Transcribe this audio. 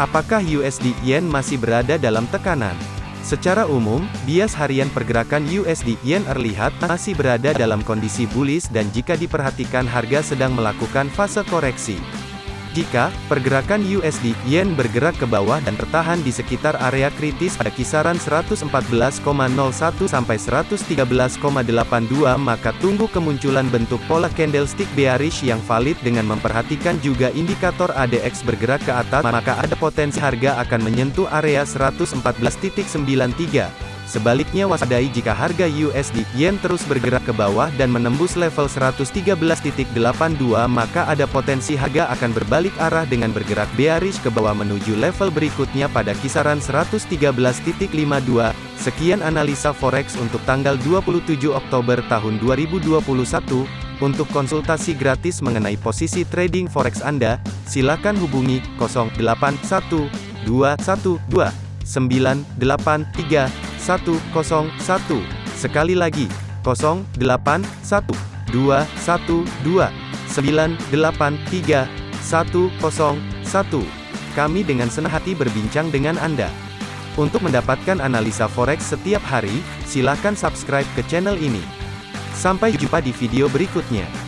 Apakah USD Yen masih berada dalam tekanan? Secara umum, bias harian pergerakan USD Yen terlihat masih berada dalam kondisi bullish dan jika diperhatikan harga sedang melakukan fase koreksi. Jika pergerakan USD Yen bergerak ke bawah dan tertahan di sekitar area kritis pada kisaran 114,01 sampai 113,82 maka tunggu kemunculan bentuk pola candlestick bearish yang valid dengan memperhatikan juga indikator ADX bergerak ke atas maka ada potensi harga akan menyentuh area 114.93 Sebaliknya waspadai jika harga USD Yen terus bergerak ke bawah dan menembus level 113.82 maka ada potensi harga akan berbalik arah dengan bergerak bearish ke bawah menuju level berikutnya pada kisaran 113.52. Sekian analisa forex untuk tanggal 27 Oktober tahun 2021. Untuk konsultasi gratis mengenai posisi trading forex Anda, silakan hubungi 081212983101. Sekali lagi, 081212983101. Kami dengan senang hati berbincang dengan Anda. Untuk mendapatkan analisa forex setiap hari, silakan subscribe ke channel ini. Sampai jumpa di video berikutnya.